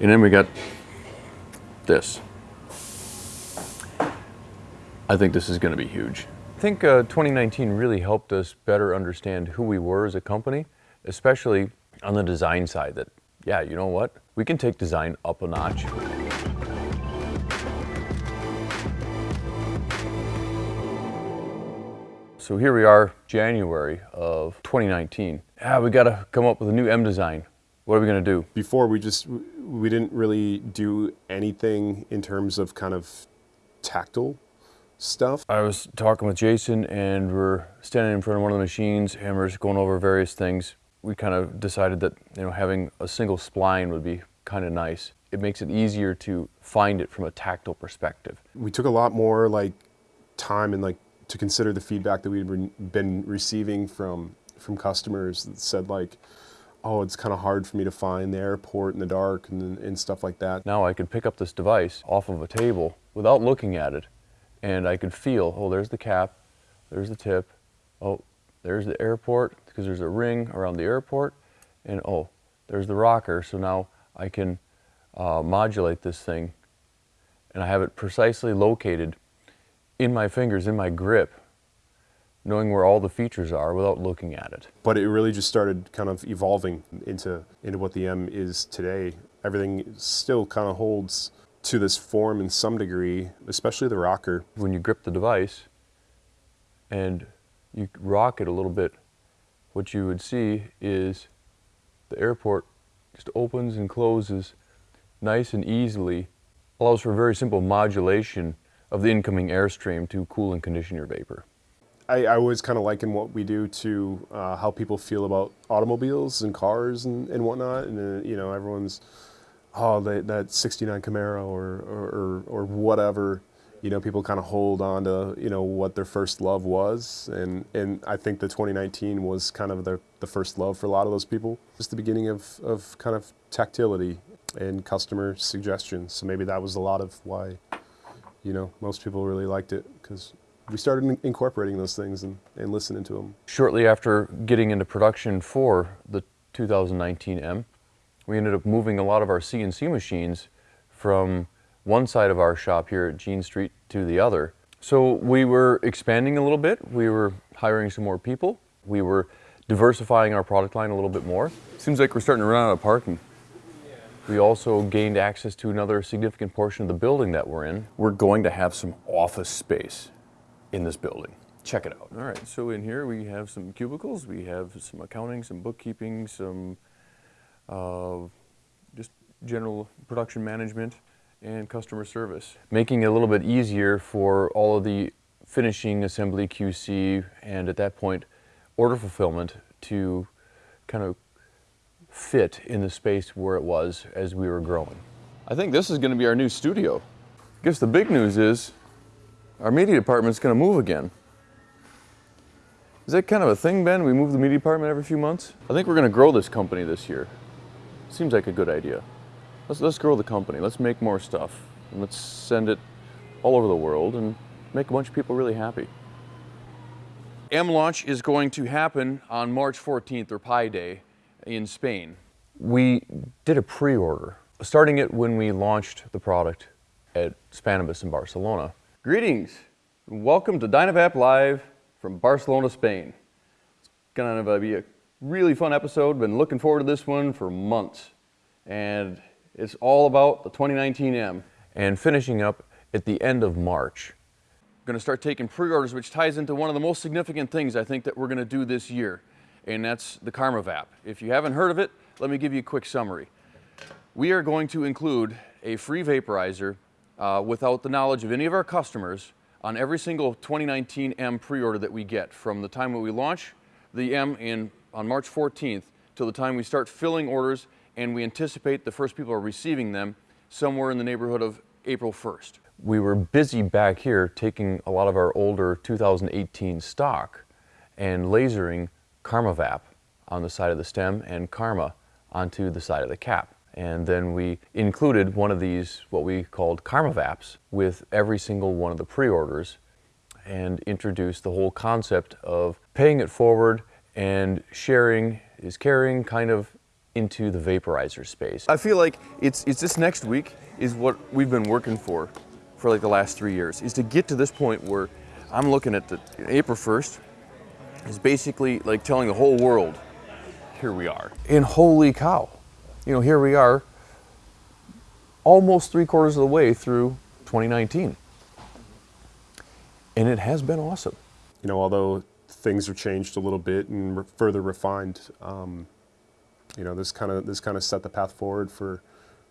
And then we got this. I think this is going to be huge. I think uh, 2019 really helped us better understand who we were as a company, especially on the design side that, yeah, you know what? We can take design up a notch. So here we are, January of 2019. Ah, we got to come up with a new M design. What are we going to do? Before we just we didn't really do anything in terms of kind of tactile stuff. I was talking with Jason and we're standing in front of one of the machines and we're just going over various things. We kind of decided that you know having a single spline would be kind of nice. It makes it easier to find it from a tactile perspective. We took a lot more like time and like to consider the feedback that we had been receiving from from customers that said like, oh, it's kind of hard for me to find the airport in the dark and, and stuff like that. Now I could pick up this device off of a table without looking at it and I could feel, oh, there's the cap, there's the tip, oh, there's the airport because there's a ring around the airport and oh, there's the rocker. So now I can uh, modulate this thing and I have it precisely located in my fingers, in my grip, knowing where all the features are without looking at it. But it really just started kind of evolving into, into what the M is today. Everything still kind of holds to this form in some degree, especially the rocker. When you grip the device and you rock it a little bit, what you would see is the airport just opens and closes nice and easily, allows for very simple modulation of the incoming airstream to cool and condition your vapor. I, I always kind of liken what we do to uh, how people feel about automobiles and cars and, and whatnot. And, uh, you know, everyone's, oh, they, that 69 Camaro or, or, or whatever, you know, people kind of hold on to, you know, what their first love was. And, and I think the 2019 was kind of the, the first love for a lot of those people. Just the beginning of, of kind of tactility and customer suggestions. So maybe that was a lot of why you know, most people really liked it because we started incorporating those things and, and listening to them. Shortly after getting into production for the 2019 M, we ended up moving a lot of our CNC machines from one side of our shop here at Jean Street to the other. So we were expanding a little bit. We were hiring some more people. We were diversifying our product line a little bit more. Seems like we're starting to run out of parking. We also gained access to another significant portion of the building that we're in. We're going to have some office space in this building. Check it out. All right, so in here we have some cubicles, we have some accounting, some bookkeeping, some uh, just general production management and customer service. Making it a little bit easier for all of the finishing, assembly, QC, and at that point, order fulfillment to kind of fit in the space where it was as we were growing. I think this is going to be our new studio. I guess the big news is our media department's going to move again. Is that kind of a thing, Ben? We move the media department every few months? I think we're going to grow this company this year. Seems like a good idea. Let's, let's grow the company. Let's make more stuff. And let's send it all over the world and make a bunch of people really happy. M launch is going to happen on March 14th or Pi Day in Spain. We did a pre-order, starting it when we launched the product at Spannabis in Barcelona. Greetings, and welcome to Dynavap Live from Barcelona, Spain. It's gonna be a really fun episode, been looking forward to this one for months. And it's all about the 2019M. And finishing up at the end of March. I'm gonna start taking pre-orders, which ties into one of the most significant things I think that we're gonna do this year and that's the KarmaVap. If you haven't heard of it, let me give you a quick summary. We are going to include a free vaporizer uh, without the knowledge of any of our customers on every single 2019 M pre-order that we get from the time that we launch the M in, on March 14th till the time we start filling orders and we anticipate the first people are receiving them somewhere in the neighborhood of April 1st. We were busy back here taking a lot of our older 2018 stock and lasering KarmaVap on the side of the stem and Karma onto the side of the cap. And then we included one of these, what we called KarmaVaps, with every single one of the pre-orders and introduced the whole concept of paying it forward and sharing is caring kind of into the vaporizer space. I feel like it's, it's this next week is what we've been working for for like the last three years, is to get to this point where I'm looking at the April 1st is basically like telling the whole world, here we are. And holy cow, you know, here we are almost three quarters of the way through 2019. And it has been awesome. You know, although things have changed a little bit and re- further refined, um, you know, this kind of this kind of set the path forward for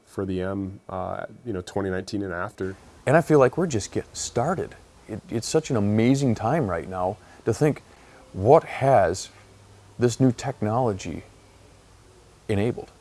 for the M, uh, you know, 2019 and after. And I feel like we're just getting started. It, it's such an amazing time right now to think what has this new technology enabled.